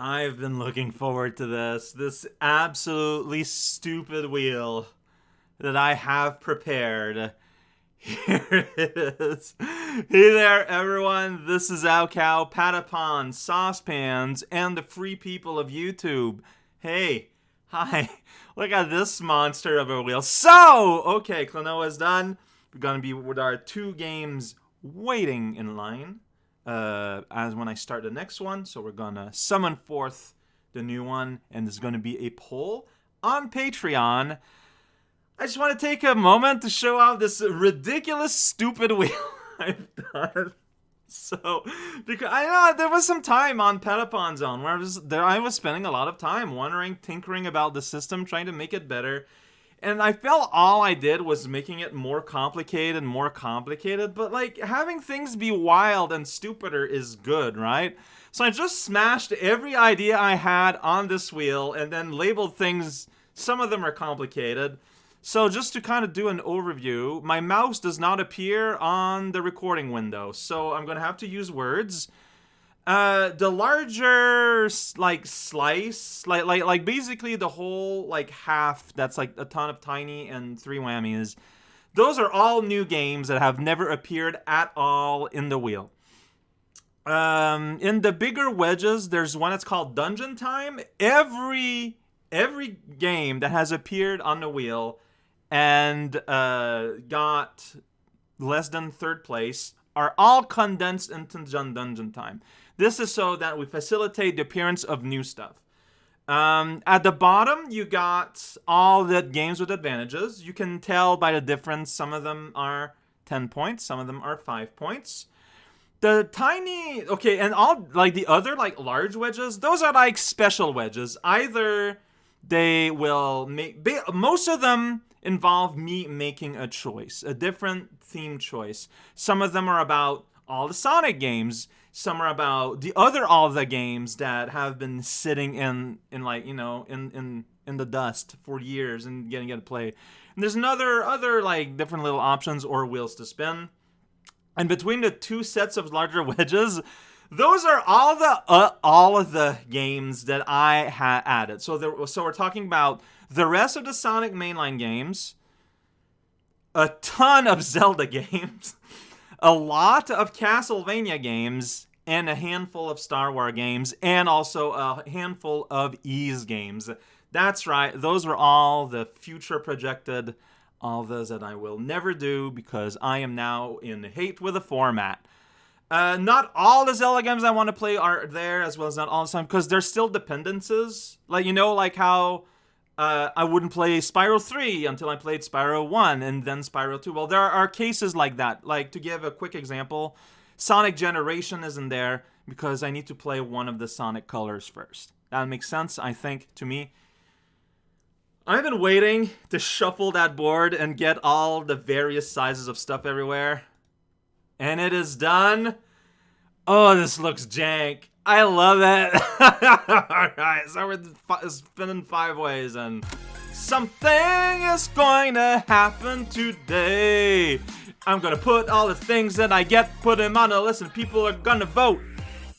I've been looking forward to this. This absolutely stupid wheel that I have prepared. Here it is. Hey there, everyone. This is raocow, Patapon, Saucepans, and the free people of YouTube. Hey, hi. Look at this monster of a wheel. So, okay, Klonoa is done. We're gonna be with our two games waiting in line uh, as when I start the next one. So we're gonna summon forth the new one, and there's gonna be a poll on Patreon. I just want to take a moment to show off this ridiculous, stupid wheel I've done. So, because I know there was some time on Petapon Zone where I was there, I was spending a lot of time wondering, tinkering about the system, trying to make it better. And I felt all I did was making it more complicated and more complicated, but like having things be wild and stupider is good, right? So I just smashed every idea I had on this wheel and then labeled things. Some of them are complicated. So just to kind of do an overview, my mouse does not appear on the recording window, so I'm going to have to use words. Uh, the larger like slice, like like like basically the whole like half that's like a ton of tiny and three whammies. Those are all new games that have never appeared at all in the wheel. Um, in the bigger wedges, there's one that's called Dungeon Time. Every every game that has appeared on the wheel and uh, got less than third place are all condensed into Dungeon Time. This is so that we facilitate the appearance of new stuff. Um, at the bottom, you got all the games with advantages. You can tell by the difference. Some of them are 10 points, some of them are 5 points. The tiny, okay, and all, like the other, like large wedges, those are like special wedges. Either they will make, most of them involve me making a choice, a different theme choice. Some of them are about all the Sonic games some are about the other all the games that have been sitting in in like you know in in in the dust for years and getting to play. And there's another other like different little options or wheels to spin. And between the two sets of larger wedges, those are all the uh, all of the games that I had added. So there, so we're talking about the rest of the Sonic mainline games, a ton of Zelda games, a lot of Castlevania games, and a handful of Star Wars games, and also a handful of Ys games. That's right, those were all the future projected, all those that I will never do because I am now in hate with the format. Uh, not all the Zelda games I want to play are there, as well as not all the time, because there's still dependencies. Like, you know, like how uh, I wouldn't play Spiral 3 until I played Spiral 1 and then Spiral 2. Well, there are cases like that. Like, to give a quick example, Sonic Generation isn't there because I need to play one of the Sonic colors first. That makes sense, I think, to me. I've been waiting to shuffle that board and get all the various sizes of stuff everywhere. And it is done. Oh, this looks jank. I love it. Alright, so we're spinning five ways and something is going to happen today. I'm gonna put all the things that I get, put them on a list, and people are gonna vote.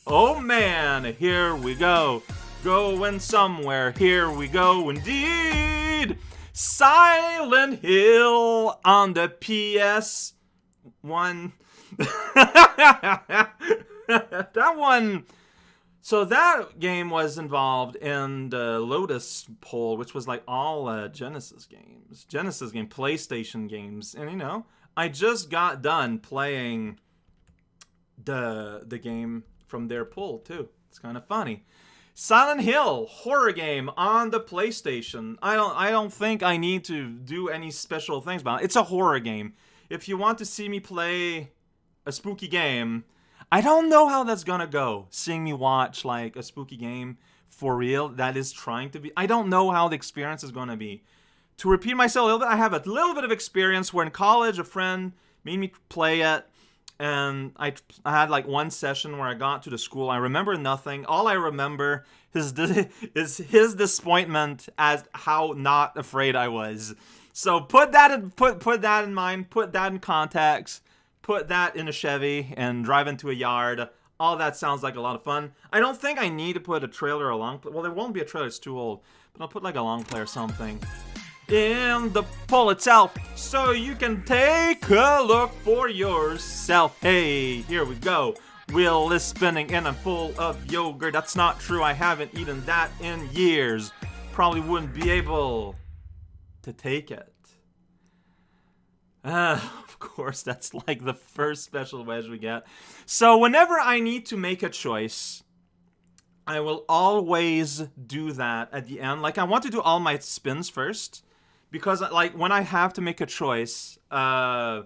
Oh man, here we go. Going somewhere, here we go indeed. Silent Hill on the PS one. that one. So that game was involved in the Lotus poll, which was like all uh, Genesis games, Genesis game, PlayStation games, and you know, I just got done playing the the game from their pool too. It's kind of funny. Silent Hill horror game on the PlayStation. I don't I don't think I need to do any special things about it. It's a horror game. If you want to see me play a spooky game, I don't know how that's gonna go. Seeing me watch like a spooky game for real that is trying to be I don't know how the experience is gonna be to repeat myself a little bit, I have a little bit of experience where in college a friend made me play it and I, I had like one session where I got to the school. I remember nothing. All I remember is, is his disappointment as how not afraid I was. So put that in put put that in mind. Put that in context. Put that in a Chevy and drive into a yard All that sounds like a lot of fun. I don't think I need to put a trailer along. Well, there won't be a trailer. It's too old. But I'll put like a long play or something in the poll itself so you can take a look for yourself. Hey, here we go. Will is spinning and I'm full of yogurt. That's not true. I haven't eaten that in years. Probably wouldn't be able to take it. Uh, of course, that's like the first special wedge we get. So whenever I need to make a choice, I will always do that at the end. Like I want to do all my spins first because like when I have to make a choice, uh,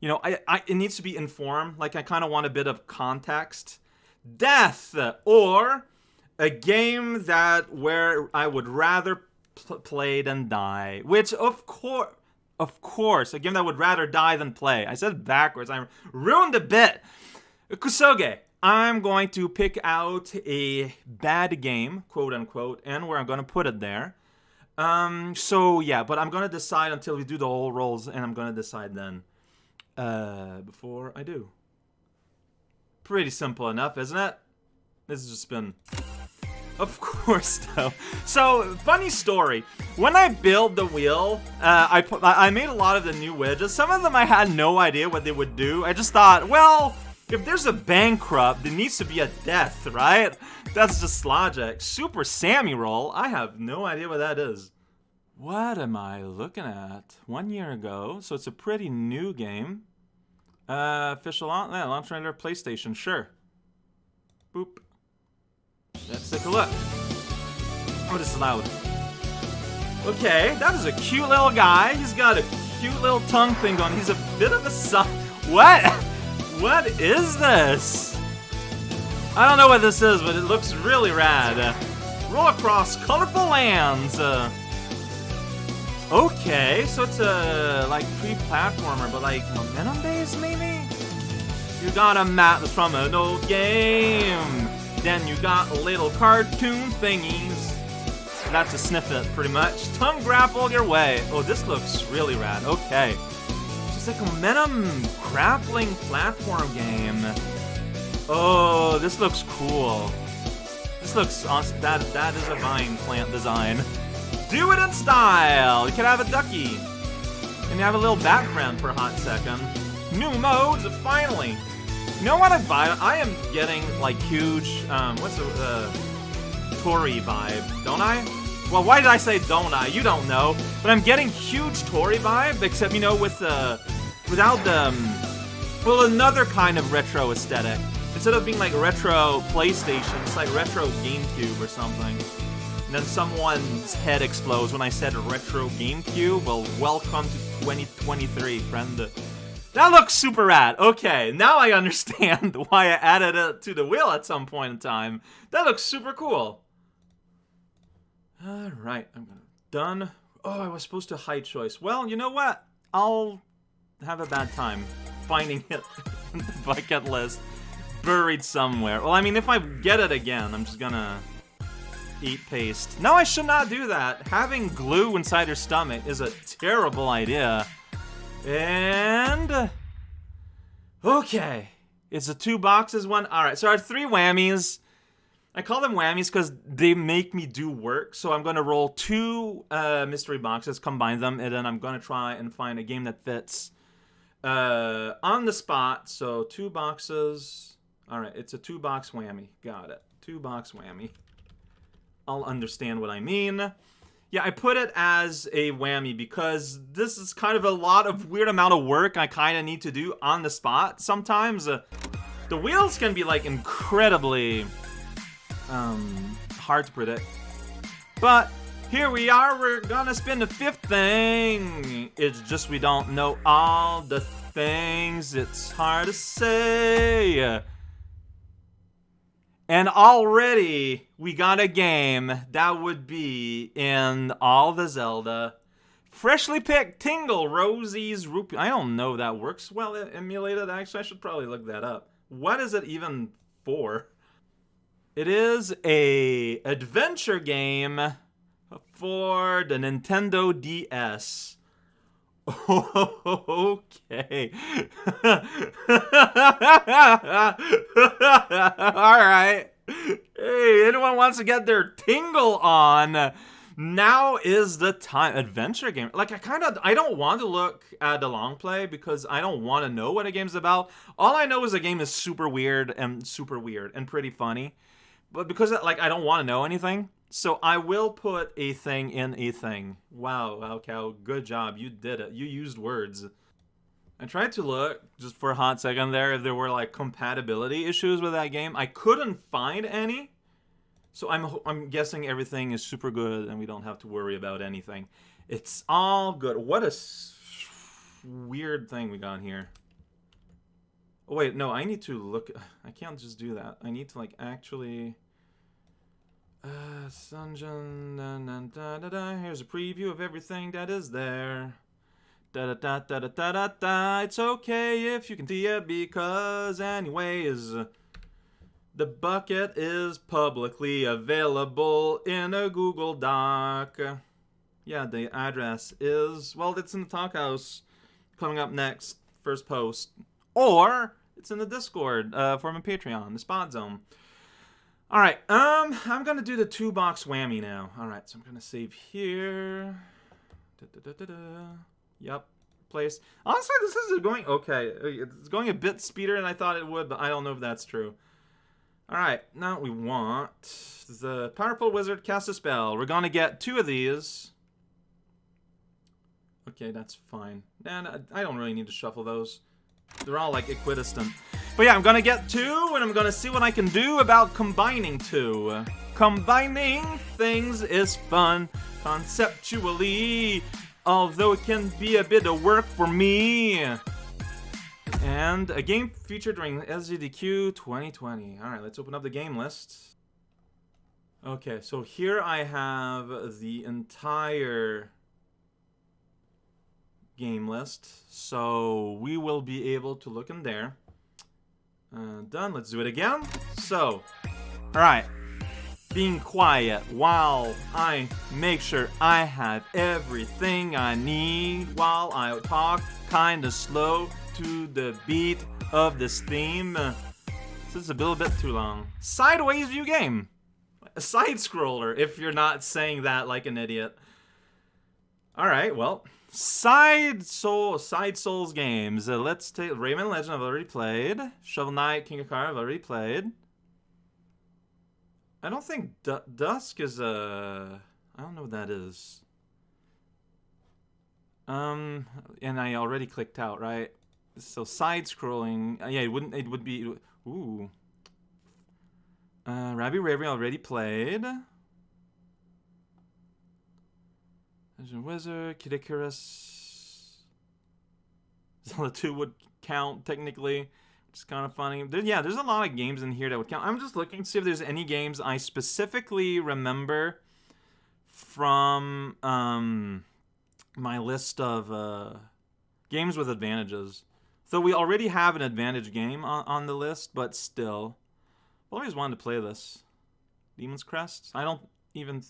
you know, I, I it needs to be informed. Like I kind of want a bit of context. Death or a game that where I would rather pl- play than die. Which of course, of course, a game that would rather die than play. I said backwards. I ruined a bit. Kusoge. I'm going to pick out a bad game, quote unquote, and where I'm going to put it there. Um, so yeah, but I'm gonna decide until we do the whole rolls, and I'm gonna decide then. Uh, before I do. Pretty simple enough, isn't it? This has just been. Of course, though. So, funny story. When I built the wheel, uh, I put, I made a lot of the new wedges. Some of them I had no idea what they would do. I just thought, well, if there's a bankrupt, there needs to be a death, right? That's just logic. Super Sami Roll? I have no idea what that is. What am I looking at? One year ago, so it's a pretty new game. Uh, official launch, yeah, launch render, PlayStation, sure. Boop. Let's take a look. Oh, this is loud. Okay, that is a cute little guy. He's got a cute little tongue thing on. He's a bit of a son. What? What is this? I don't know what this is, but it looks really rad. Roll across colorful lands. Uh, okay, so it's a like pre-platformer, but like momentum based maybe. You got a map from an old game. Then you got little cartoon thingies. That's a snippet, pretty much. Tongue grapple your way. Oh, this looks really rad. Okay. It's like a momentum grappling platform game. Oh, this looks cool. This looks awesome. That, that is a vine plant design. Do it in style! You can have a ducky. And you have a little background for a hot second. New modes, finally! You know what I buy? I am getting, like, huge, um, what's the, uh, Tori vibe, don't I? Well, why did I say don't I? You don't know. But I'm getting huge Tori vibe, except, you know, with the without the, um, well, another kind of retro aesthetic. Instead of being like retro PlayStation, it's like retro GameCube or something. And then someone's head explodes when I said retro GameCube. Well, welcome to 2023, friend. That looks super rad. Okay, now I understand why I added it to the wheel at some point in time. That looks super cool. Alright, I'm gonna... Done. Oh, I was supposed to hide choice. Well, you know what? I'll have a bad time finding it in the bucket list buried somewhere. Well, I mean, if I get it again, I'm just gonna eat paste. No, I should not do that. Having glue inside your stomach is a terrible idea. And... Okay. It's a two boxes one. Alright, so our three whammies. I call them whammies because they make me do work. So I'm going to roll two uh, mystery boxes, combine them, and then I'm going to try and find a game that fits uh, on the spot, so two boxes. All right, it's a two box whammy. Got it. Two box whammy. I'll understand what I mean. Yeah, I put it as a whammy because this is kind of a lot of weird amount of work I kind of need to do on the spot sometimes. Uh, the wheels can be like incredibly um, hard to predict. But here we are, we're gonna spin the fifth thing. It's just we don't know all the things, it's hard to say. And already we got a game that would be in all the Zelda. Freshly picked Tingle's Rosy Rupee. I don't know that works well emulated. Actually, I should probably look that up. What is it even for? It is a adventure game for the Nintendo DS. Okay. All right. Hey, anyone wants to get their tingle on? Now is the time. Adventure game. Like I kind of I don't want to look at the long play because I don't want to know what a game's about. All I know is a game is super weird and super weird and pretty funny. But because like I don't want to know anything, so I will put a thing in a thing. Wow, wow, cow, good job. You did it. You used words. I tried to look just for a hot second there if there were like compatibility issues with that game. I couldn't find any. So I'm I'm guessing everything is super good and we don't have to worry about anything. It's all good. What a weird thing we got here. Oh wait, no, I need to look. I can't just do that. I need to like actually. Uh, da, da, da, da, Here's a preview of everything that is there. Da da da da da da da. It's okay if you can see it because, anyways. The bucket is publicly available in a Google Doc. Yeah, the address is, well, it's in the Talkhaus coming up next, first post. Or it's in the Discord uh, for my Patreon, the Spot Zone. All right, um, I'm gonna do the two box whammy now. All right, so I'm gonna save here. Da, da, da, yep, place. Honestly, this is going okay. It's going a bit speeder than I thought it would, but I don't know if that's true. Alright, now we want the Powerful Wizard cast a spell. We're gonna get two of these. Okay, that's fine. And I don't really need to shuffle those. They're all like equidistant. But yeah, I'm gonna get two, and I'm gonna see what I can do about combining two. Combining things is fun, conceptually, although it can be a bit of work for me. And a game featured during SGDQ 2020. Alright, let's open up the game list. Okay, so here I have the entire game list. So we will be able to look in there. Uh, done. Let's do it again. So, alright. Being quiet while I make sure I have everything I need while I talk kinda slow to the beat of this theme. This is a little bit too long. Sideways view game. A side scroller, if you're not saying that like an idiot. Alright, well. Side Soul, Side Souls games. Uh, let's take Rayman Legend. I've already played. Shovel Knight, King of Car. I've already played. I don't think D Dusk is a. I don't know what that is. Um, and I already clicked out, right? so side scrolling. Uh, yeah, it wouldn't. It would be. Ooh. Uh, Rabi-Ribi already played. Legend Wizard, Kid Icarus. the 2 would count technically, which is kind of funny. There, yeah, there's a lot of games in here that would count. I'm just looking to see if there's any games I specifically remember from um, my list of uh, games with advantages. So we already have an advantage game on, on the list, but still. I've always wanted to play this. Demon's Crest? I don't even...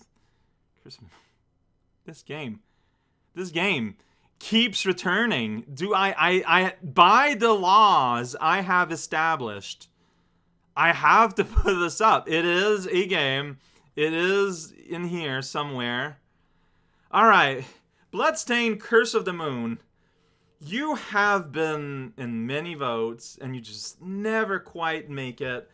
This game. This game keeps returning. Do I, I, I, by the laws I have established, I have to put this up. It is a game. It is in here somewhere. All right. Bloodstained Curse of the Moon you have been in many votes and you just never quite make it.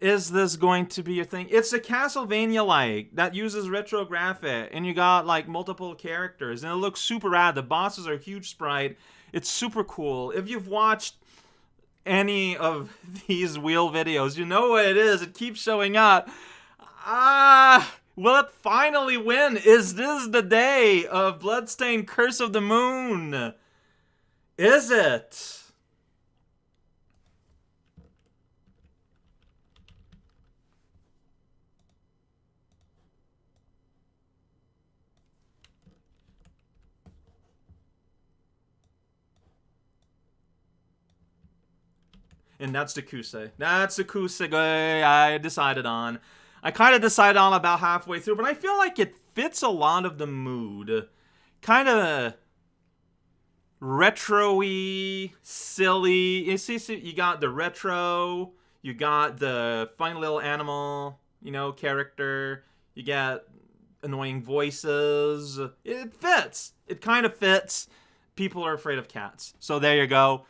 Is this going to be your thing? It's a Castlevania like that uses retrographic and you got like multiple characters and it looks super rad. The bosses are huge sprite. It's super cool. If you've watched any of these wheel videos, you know what it is. It keeps showing up. Ah, will it finally win? Is this the day of Bloodstained Curse of the Moon? Is it? And that's the Kusoge. That's the Kusoge I decided on. I kind of decided on about halfway through, but I feel like it fits a lot of the mood. Kind of retro-y, silly. You see, you got the retro, you got the fun little animal, you know, character. You get annoying voices. It fits. It kind of fits. People are afraid of cats. So there you go.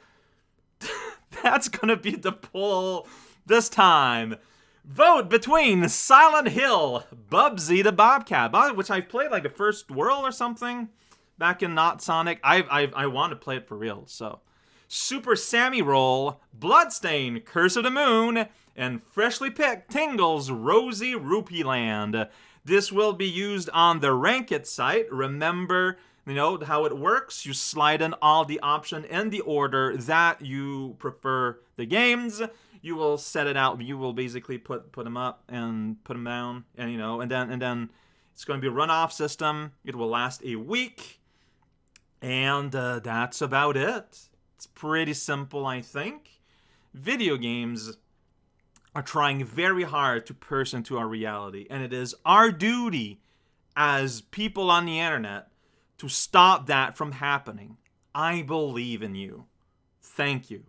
That's gonna be the poll this time. Vote between Silent Hill, Bubsy the Bobcat, which I've played like the first world or something back in Not Sonic. I I I want to play it for real. So, Super Sami Roll, Bloodstain, Curse of the Moon, and freshly picked Tingle's Rosy Rupee Land. This will be used on the Rank It site. Remember, you know how it works. You slide in all the option in the order that you prefer the games. You will set it out. You will basically put put them up and put them down, and you know, and then and then it's going to be a runoff system. It will last a week, and uh, that's about it. It's pretty simple, I think. Video games are trying very hard to pierce into our reality, and it is our duty as people on the internet to stop that from happening. I believe in you. Thank you.